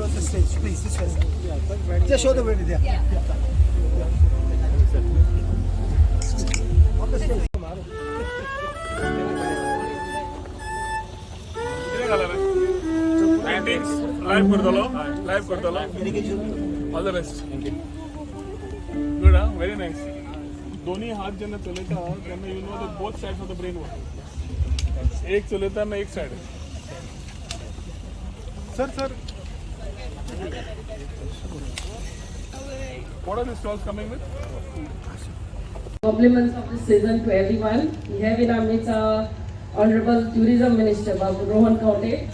towards the stage, please. This way. Yeah, Just show the way. Yeah. yeah. yeah. yeah. On the stage. Greetings. Live Kurdalo. Live Kurdalo. All the best. Thank you. Good, huh? Very nice. दोन्ही हात जेव्हा चलयता तेन्ना you know the both sides of the brain work एक चलयता ना एक side sir sir What are the stalls coming with? Compliments of the season to everyone. We have in our midst our Honorable Tourism Minister Babu Rohan Khaunte,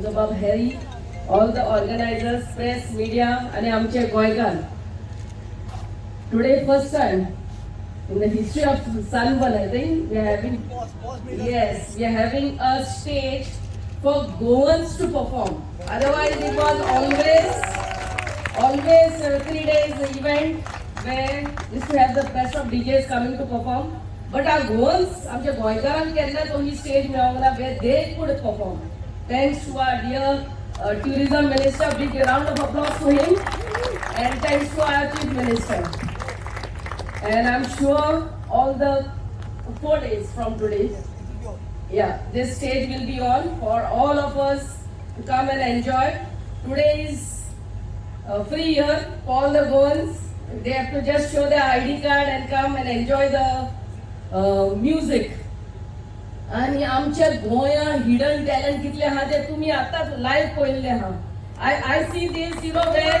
Jabab Harry, all the organizers, press, media and Amche Goygan. Today first time in the history of Sunburn, I think we are having, yes, we are having a stage for Goans to perform. Otherwise, it was always always uh, three days event where used to have the best of DJs coming to perform. But our goals, आमच्या गोंयकारांक केन्ना तो ही stage मेळोंक ना where they could perform. Thanks to our dear uh, tourism minister, big round of applause to him. And thanks to our chief minister. And I'm sure all the four days from today, yeah, this stage will be on for all of us to come and enjoy. Today is a free year for all the Goans. They have to just show their ID card and come and enjoy the uh, music. आणि आमच्या गोया hidden talent कितले आहा ते तुम्ही आताच live पळयल्ले आहा I I see this you know where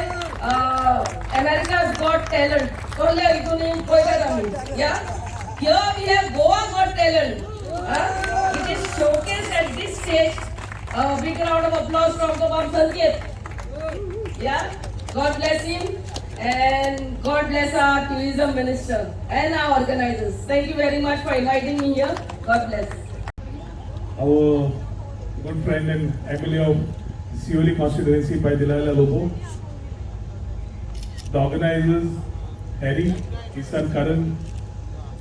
America's Got Talent कसले हितून पळयतात आमी या here we have Goa Got Talent This showcase at this stage. A uh, big round of applause from Kumar Sanket. Yeah? God bless him and God bless our tourism minister and our organizers. Thank you very much for inviting me here. God bless. Our good friend and MLA of Siolim constituency by Delilah Lobo. The organizers, Harry, his son Karan,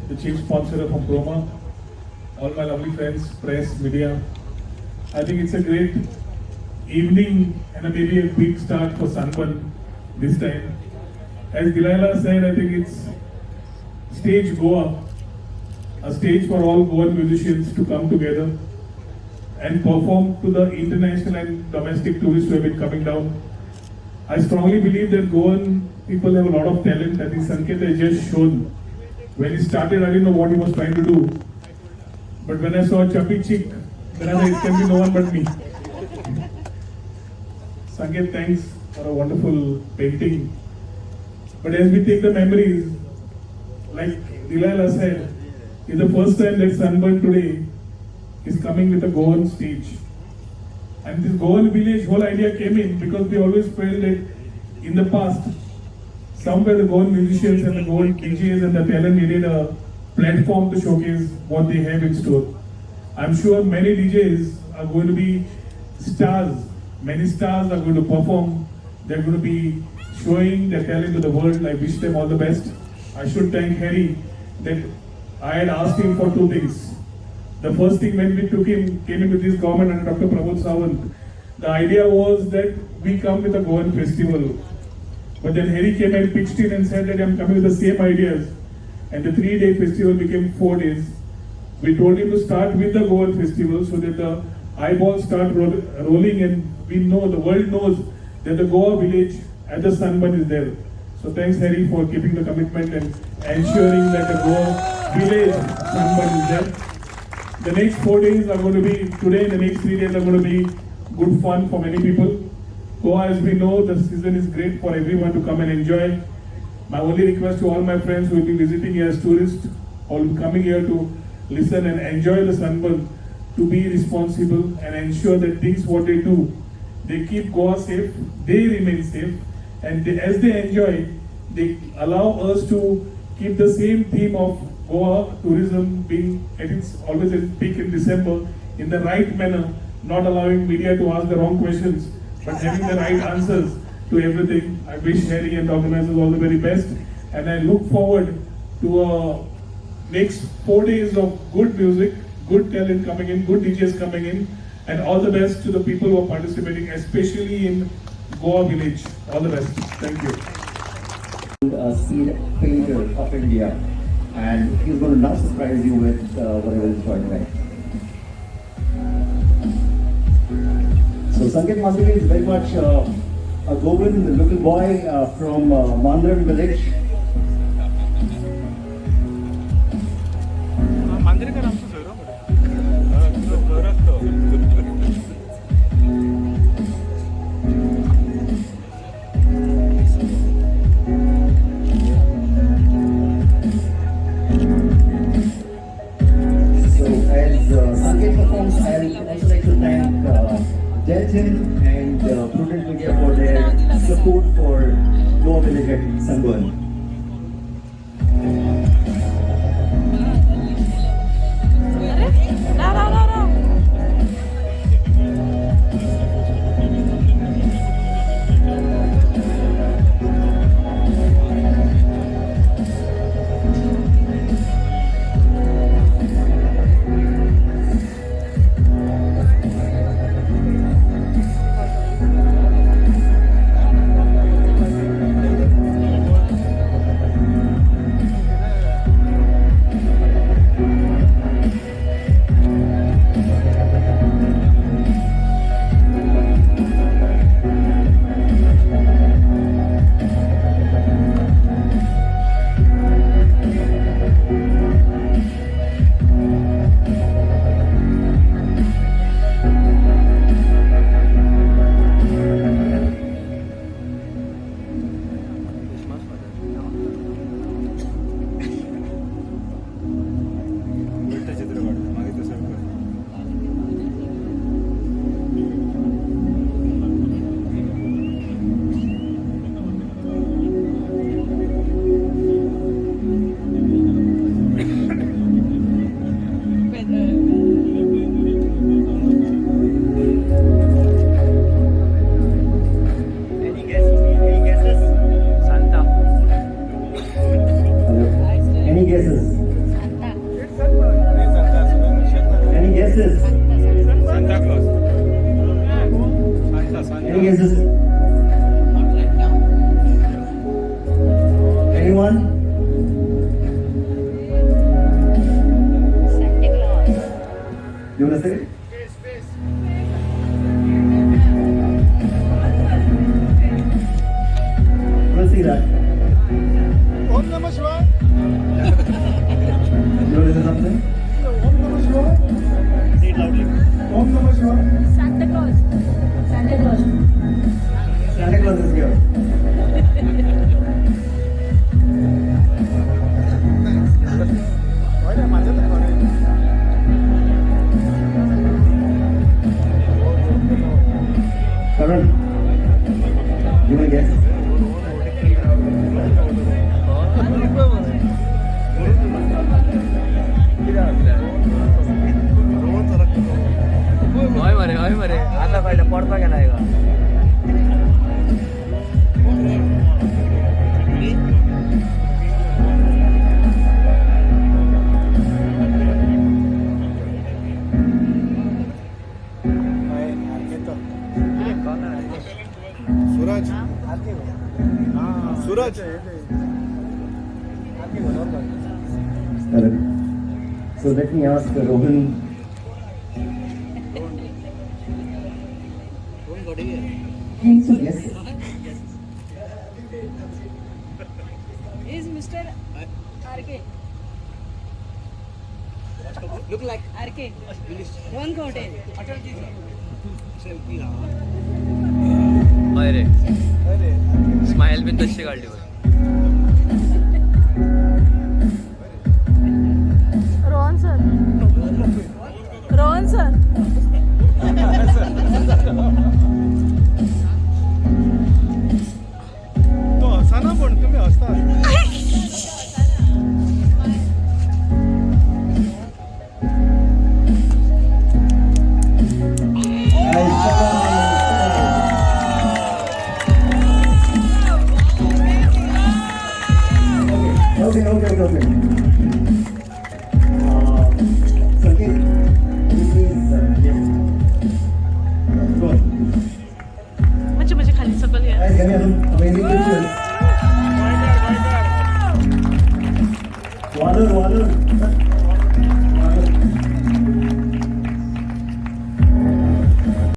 the chief sponsor of Amproma, all my lovely friends, press, media. I think it's a great evening and a maybe a big start for Sunburn this time. As Delilah said, I think it's stage Goa, a stage for all Goan musicians to come together and perform to the international and domestic tourists who have been coming down. I strongly believe that Goan people have a lot of talent. I think Sanket has just shown. When he started, I didn't know what he was trying to do. But when I saw Chubby Chick, then I said, it can be no one but me. Sanket, thanks for a wonderful painting. But as we take the memories, like Delilah said, it's the first time that Sunburn today is coming with a Goan stage. And this Goan village whole idea came in because we always felt that in the past, somewhere the Goan musicians and the Goan DJs and the talent needed a platform to showcase what they have in store. I'm sure many DJs are going to be stars. Many stars are going to perform. They're going to be showing their talent to the world. I wish them all the best. I should thank Harry that I had asked him for two things. The first thing when we took him, came into this government and Dr. Pramod Sawant, the idea was that we come with a Goan festival. But then Harry came and pitched in and said that I'm coming with the same ideas. And the three-day festival became four days. We told him to start with the Goan festival so that the eyeballs start roll, rolling and we know, the world knows that the Goa village at the Sunburn is there. So thanks Harry for keeping the commitment and ensuring that the Goa village Sunburn is there. The next four days are going to be, today and the next three days are going to be good fun for many people. Goa, as we know, the season is great for everyone to come and enjoy. My only request to all my friends who will be visiting here as tourists or coming here to listen and enjoy the sunburn to be responsible and ensure that things what they do, they keep Goa safe, they remain safe, and they, as they enjoy, they allow us to keep the same theme of Goa tourism being at its always at peak in December in the right manner, not allowing media to ask the wrong questions, but having the right answers to everything. I wish Harry and the organizers all the very best, and I look forward to a next four days of good music, good talent coming in, good DJs coming in, and all the best to the people who are participating, especially in Goa village. All the best. Thank you. a seed painter of India, and he's going to now surprise you with uh, whatever is going right. So Sanket Masuri is very much uh, a Govind, a little boy uh, from uh, Mandrem village. Goa Village Anyone? Santa Claus. You wanna say it? We'll see that. Om Namah Shivaya. Correct. So let me ask Rohan. Yes. Is Mr. RK? Look like RK. One hotel. Selfie ना. अरे. Smile with the अच्छी stop, stop.